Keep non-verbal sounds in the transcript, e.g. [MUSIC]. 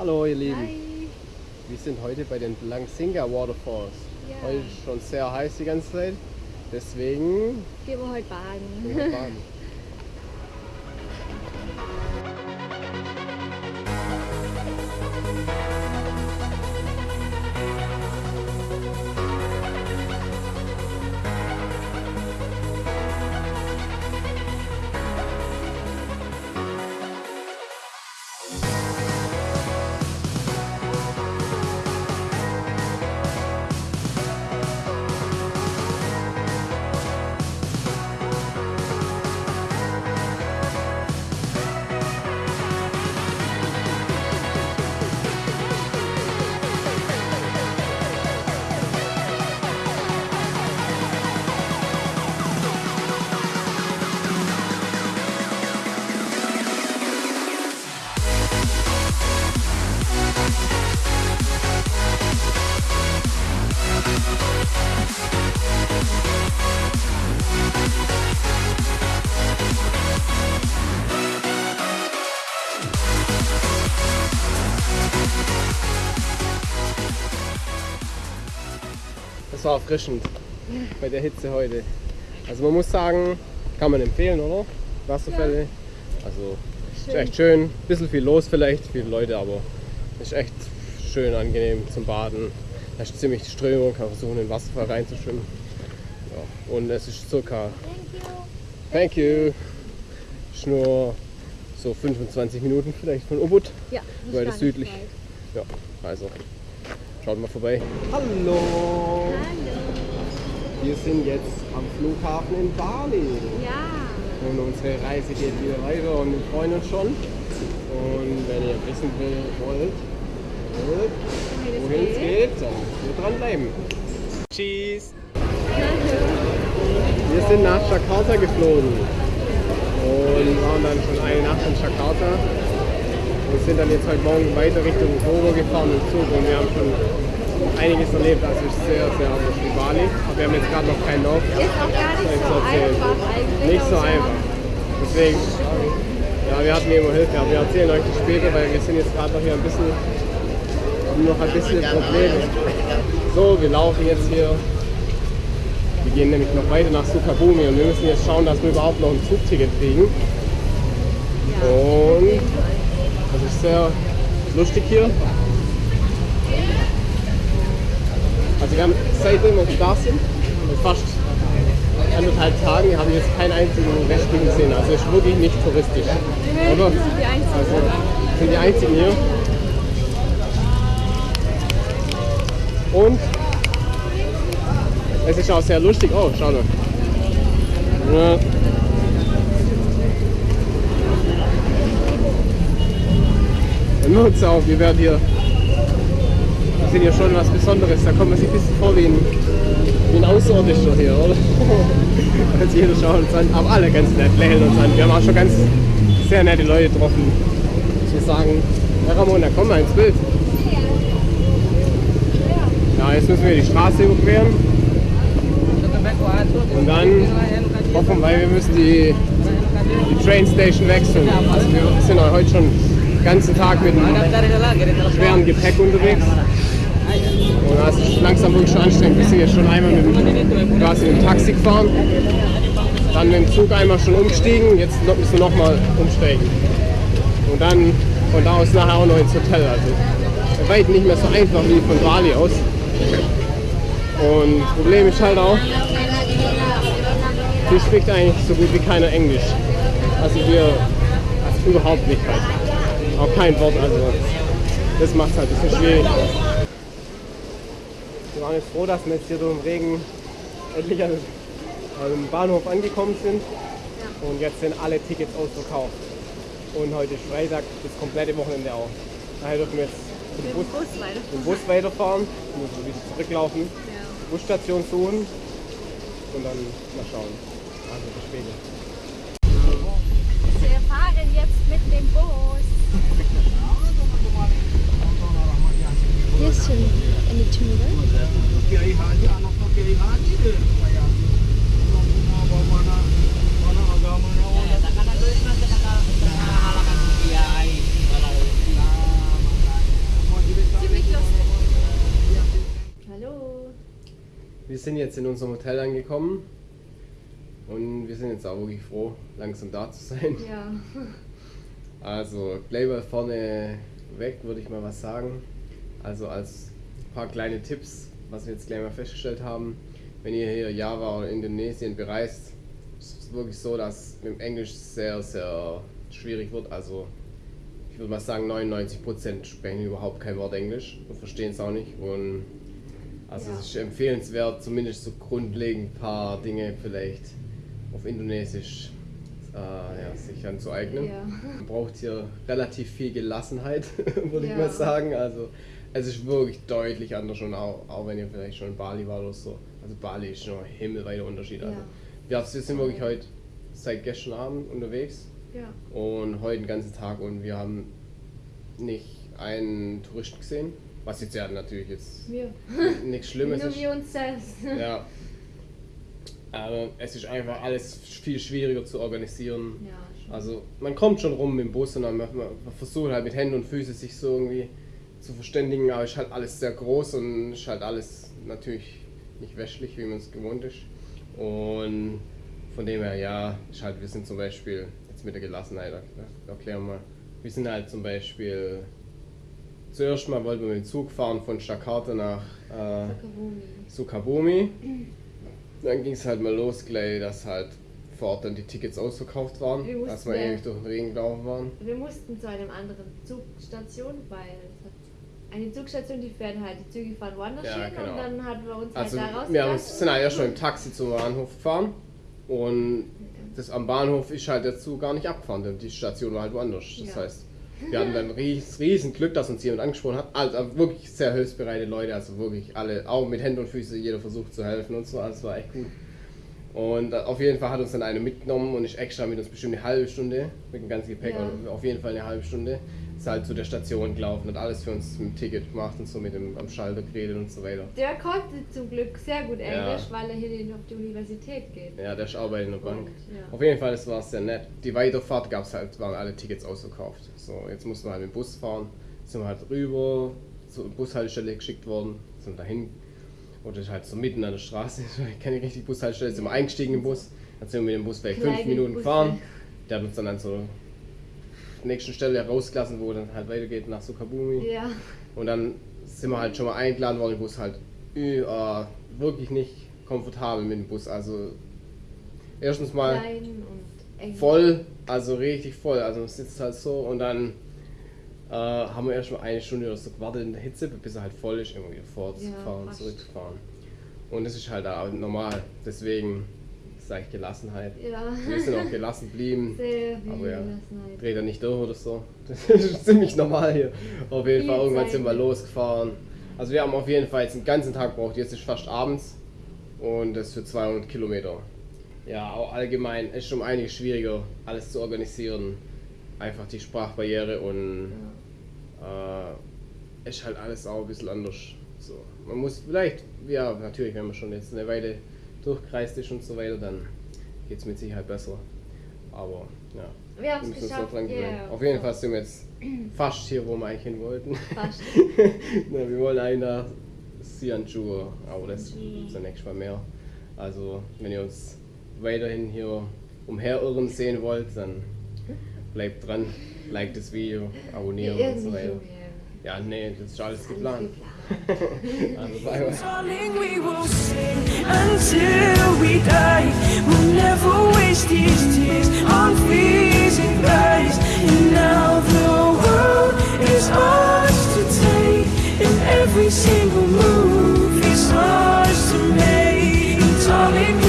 Hallo ihr Lieben, Hi. wir sind heute bei den Blansinga Waterfalls. Ja. Heute ist schon sehr heiß die ganze Zeit, deswegen Gehen wir heute baden. gehen wir baden. [LAUGHS] Das war erfrischend bei der Hitze heute. Also man muss sagen, kann man empfehlen, oder? Wasserfälle. Also ist echt schön. Bisschen viel los vielleicht, viele Leute, aber ist echt schön angenehm zum Baden. Da ist ziemlich die Strömung, kann versuchen in den Wasserfall reinzuschwimmen. Ja. Und es ist circa, thank you, ist nur so 25 Minuten vielleicht von Ubud. Ja, das ist gar südlich. nicht Ja, also schaut mal vorbei. Hallo! Hallo. Wir sind jetzt am Flughafen in Bali. Ja. Und unsere Reise geht wieder weiter und wir freuen uns schon. Und wenn ihr wissen will, wollt, wollt Wohin es wohin es geht. geht, dann wir dranbleiben. Tschüss! Wir sind nach Jakarta geflogen und waren dann schon eine Nacht in Jakarta. Wir sind dann jetzt heute Morgen weiter Richtung Kobo gefahren im Zug und wir haben schon einiges erlebt. Also ist sehr, sehr anders wie Bali. Aber wir haben jetzt gerade noch keinen Lauf. Ist auch gar nicht so einfach eigentlich. Nicht so einfach. Deswegen, ja, wir hatten immer Hilfe, aber wir erzählen euch das später, weil wir sind jetzt gerade noch hier ein bisschen, haben noch ein bisschen Probleme. So, wir laufen jetzt hier. Wir gehen nämlich noch weiter nach Sukabumi und wir müssen jetzt schauen, dass wir überhaupt noch ein Zugticket kriegen. Und das ist sehr lustig hier. Also wir haben seitdem wir da sind, mit fast anderthalb Tagen, habe ich jetzt keinen einzigen Westling gesehen. Also ist wirklich nicht touristisch. Oder? Wir sind die Einzigen. Also sind die einzigen hier. Und es ist auch sehr lustig. Oh, schau mal. Ja. Uns auf, wir werden hier. Wir sind hier schon was Besonderes. Da kommt man sich ein bisschen vor wie ein, wie ein Außerirdischer hier, oder? [LAUGHS] Also jeder schaut uns an, aber alle ganz nett, lächeln uns an. Wir haben auch schon ganz sehr nette Leute getroffen. Die sagen, Herr Ramona, komm mal ins Bild. Ja, jetzt müssen wir die Straße überqueren. Und dann hoffen, weil wir müssen die, die Train Station wechseln. Also wir sind heute schon ganzen Tag mit einem schweren Gepäck unterwegs. Und das ist langsam wirklich schon anstrengend. Wir sind jetzt schon einmal mit dem, quasi mit dem Taxi gefahren, dann mit dem Zug einmal schon umgestiegen, jetzt müssen wir nochmal umsteigen. Und dann von da aus nachher auch noch ins Hotel. Also weitem nicht mehr so einfach wie von Bali aus. Und das Problem ist halt auch, hier spricht eigentlich so gut wie keiner Englisch. Also wir also überhaupt nicht halt. Auch kein Wort, also das macht es halt ein bisschen schwierig. Wir waren jetzt froh, dass wir jetzt hier durch den Regen endlich an am Bahnhof angekommen sind. Und jetzt sind alle Tickets ausverkauft. Und heute ist Freitag, das komplette Wochenende auch. Daher dürfen wir jetzt dem Bus, dem Bus weiterfahren, müssen wir wieder zurücklaufen, Ja. Busstation suchen und dann mal schauen. Also bis später. Wir fahren jetzt mit dem Bus. Hier ist schon eine Tür. Kiai Haji, anak Kiai Haji dia supaya orang bawa mana mana agama orang sind jetzt in unserem Hotel angekommen und wir sind jetzt auch wirklich froh, langsam da zu sein. Ja. Also gleich mal vorne weg, würde ich mal was sagen. Also als paar kleine Tipps, was wir jetzt gleich mal festgestellt haben. Wenn ihr hier Java oder Indonesien bereist, ist es wirklich so, dass mit dem Englisch sehr, sehr schwierig wird. Also ich würde mal sagen, 99% sprechen überhaupt kein Wort Englisch und verstehen es auch nicht. Und also Ja. es ist empfehlenswert, zumindest so grundlegend ein paar Dinge vielleicht auf Indonesisch äh, ja, sich anzueignen. Ja. Man braucht hier relativ viel Gelassenheit, [LAUGHS] würde ich mal sagen. Also es ist wirklich deutlich anders und auch, auch wenn ihr vielleicht schon in Bali war oder so. Also Bali ist schon ein himmelweiter Unterschied. Also, wir, sind wirklich heute seit gestern Abend unterwegs und heute den ganzen Tag und wir haben nicht einen Touristen gesehen. Was jetzt ja natürlich jetzt Wir. [LAUGHS] nichts Schlimmes Nur ist. wir uns selbst. Ja. Aber es ist einfach alles viel schwieriger zu organisieren. Ja, schon. Also man kommt schon rum mit dem Bus und dann man, man versucht halt mit Händen und Füßen sich so irgendwie zu verständigen, aber es ist halt alles sehr groß und ist halt alles natürlich nicht westlich, wie man es gewohnt ist. Und von dem her, ja, ist halt, wir sind zum Beispiel, jetzt mit der Gelassenheit, er- erklären wir mal, wir sind halt zum Beispiel, zuerst mal wollten wir mit dem Zug fahren von Jakarta nach äh. Sukabumi. Dann ging es halt mal los, gleich, dass halt vor Ort dann die Tickets ausverkauft waren, Wir dass wir mussten ja- ewig durch den Regen gelaufen waren. Wir mussten zu einem anderen Zugstation, weil eine Zugstation, die fährt halt, die Züge fahren woanders Ja, hin genau. und dann hatten wir uns Also halt da wir haben, rausgelassen. sind halt erst schon im Taxi zum Bahnhof gefahren und das am Bahnhof ist halt der Zug gar nicht abgefahren, denn die Station war halt woanders. Das Ja. heißt, wir hatten dann ries, riesen Glück, dass uns jemand angesprochen hat. Also wirklich sehr hilfsbereite Leute, also wirklich alle, auch mit Händen und Füßen, jeder versucht zu helfen und so, also war echt gut. Und äh, auf jeden Fall hat uns dann eine mitgenommen und ist extra mit uns bestimmt eine halbe Stunde mit dem ganzen Gepäck, Ja. auf jeden Fall eine halbe Stunde, ist halt zu der Station gelaufen, hat alles für uns mit dem Ticket gemacht und so mit dem am Schalter geredet und so weiter. Der konnte zum Glück sehr gut Englisch, Ja. weil er hier nicht auf die Universität geht. Ja, der ist auch bei einer Bank. Und, ja. Auf jeden Fall, das war sehr nett. Die Weiterfahrt gab es halt, waren alle Tickets ausverkauft. So, jetzt mussten wir halt mit dem Bus fahren. Sind wir halt rüber zur Bushaltestelle geschickt worden, sind dahin. Oder halt so mitten an der Straße, [LAUGHS] ich kenne nicht richtig Bushaltestelle, sind wir eingestiegen im Bus. Dann sind wir mit dem Bus vielleicht fünf Minuten gefahren. Der hat uns dann an zur nächsten Stelle rausgelassen, wo dann halt weitergeht nach Sukabumi. Ja, Und dann sind wir halt schon mal eingeladen worden, im Bus halt äh, wirklich nicht komfortabel mit dem Bus. Also erstens mal voll, also richtig voll. Also man sitzt halt so und dann äh, haben wir erst mal eine Stunde oder so gewartet in der Hitze, bis er halt voll ist, immer wieder fortzufahren, fast. zurückzufahren. Und das ist halt auch normal. Deswegen sage ich Gelassenheit. Ja, Wir sind auch [LAUGHS] gelassen geblieben. sehr viel Aber ja, Gelassenheit. dreht er nicht durch oder so. [LAUGHS] Das ist ziemlich normal hier. Auf jeden Fall, irgendwann sind wir losgefahren. Also wir haben auf jeden Fall jetzt den ganzen Tag gebraucht. Jetzt ist fast abends und das für 200 Kilometer. Ja, auch allgemein ist schon einiges schwieriger, alles zu organisieren. Einfach die Sprachbarriere und äh, ist halt alles auch ein bisschen anders. So, man muss vielleicht, ja natürlich, wenn man schon jetzt eine Weile durchkreist ist und so weiter, dann geht es mit Sicherheit besser. Aber ja, Wir haben es geschafft. yeah. Auf jeden Fall sind wir jetzt fast hier, wo wir eigentlich hin wollten. Fast. [LAUGHS] Na, wir wollen eigentlich nach Sianchu, aber das zunächst mal mehr. Also, wenn ihr uns weiterhin hier umherirren sehen wollt, dann bleibt dran, like das Video, abonnieren und so Irgendwie weiter. so, ja. Ja, nee, das ist alles geplant. [LAUGHS] Also, bye bye. Darling, we will sing until we die. We'll never waste these tears on freezing guys. And now the world is ours to take, and every single move is ours to make. And darling,